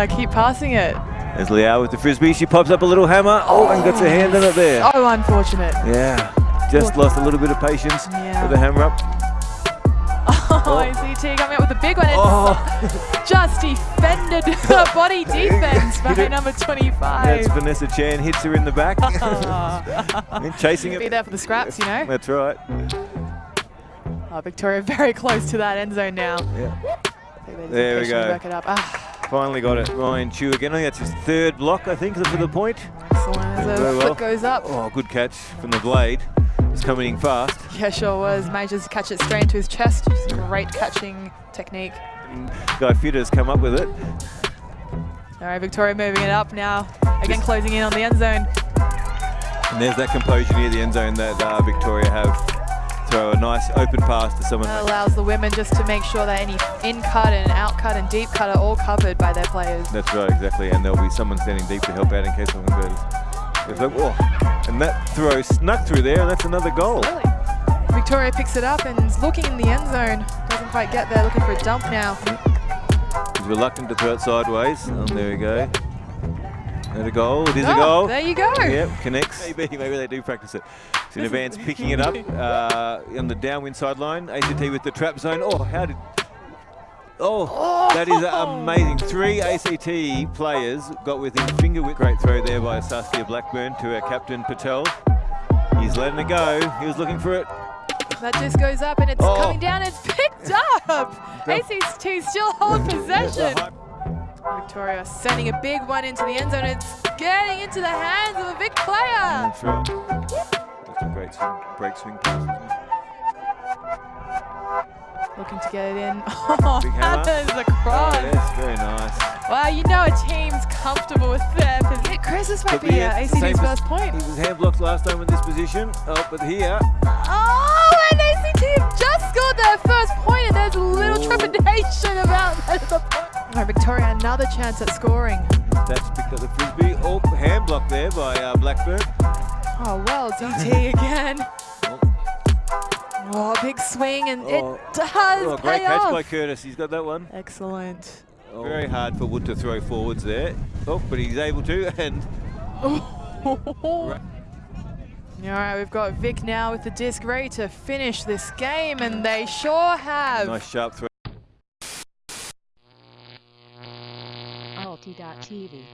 I keep passing it. There's Liao with the frisbee. She pops up a little hammer. Oh, and gets her hand in it there. Oh, unfortunate. Yeah, just lost a little bit of patience Yeah. with the hammer up. Oh, Oh. ACT coming up with a big one. It's Oh, just defended her body defense by number that's 25. Vanessa Chan hits her in the back. and chasing it. Be there for the scraps, you know. That's right. Oh, Victoria very close to that end zone now. Yeah. There we go. Work it up. Ah, Finally got it. Ryan Chu again. I think that's his third block, I think, for the point. excellent. As Very the well. foot goes up. Oh, good catch from the blade. It's coming in fast. Yeah, sure was. Majors catch it straight into his chest. Just great catching technique. Guy Fitter's come up with it. All right, Victoria moving it up now. Again, closing in on the end zone. And there's that composure near the end zone that uh, Victoria have. Throw a nice open pass to someone. That allows the women just to make sure that any in cut and out cut and deep cut are all covered by their players. That's right, exactly. And there'll be someone standing deep to help out in case someone goes. It's like, oh, and that throw snuck through there, and that's another goal. Really? Victoria picks it up and is looking in the end zone. Doesn't quite get there, looking for a dump now. He's reluctant to throw it sideways. And there we go. And a goal. It is a Oh, goal. There you go. Yep, connects. Maybe, maybe they do practice it. So in advance, picking it up uh, on the downwind sideline. ACT with the trap zone. Oh, how did? Oh, that is amazing. Three ACT players got within finger width. Great throw there by Saskia Blackburn to our captain Patel. He's letting it go. He was looking for it. That just goes up and it's Oh. coming down. It's picked up. ACT still hold possession. Victoria sending a big one into the end zone. It's getting into the hands of a big player. That's a great swing, break swing pass. Looking to get it in. Oh, Big hammer. that is a cross. Oh, yes, very nice. Wow, you know a team's comfortable with their position. Chris, this might But be uh, it's the same ACT's pos- first point. He was hand blocked last time in this position. Oh, but here, Oh, and ACT have just scored their first point, and there's a little Oh. trepidation about that. At the point. All right, Victoria, another chance at scoring. that's up the frisbee. Oh, hand block there by uh, Blackburn. Oh, well, DT again. Oh, big swing, and Oh. it does oh, great catch off. by Curtis. He's got that one. Excellent. Oh. Very hard for Wood to throw forwards there. Oh, but he's able to. And All right, we've got Vic now with the disc ready to finish this game, and they sure have. nice sharp throw. Reality.tv.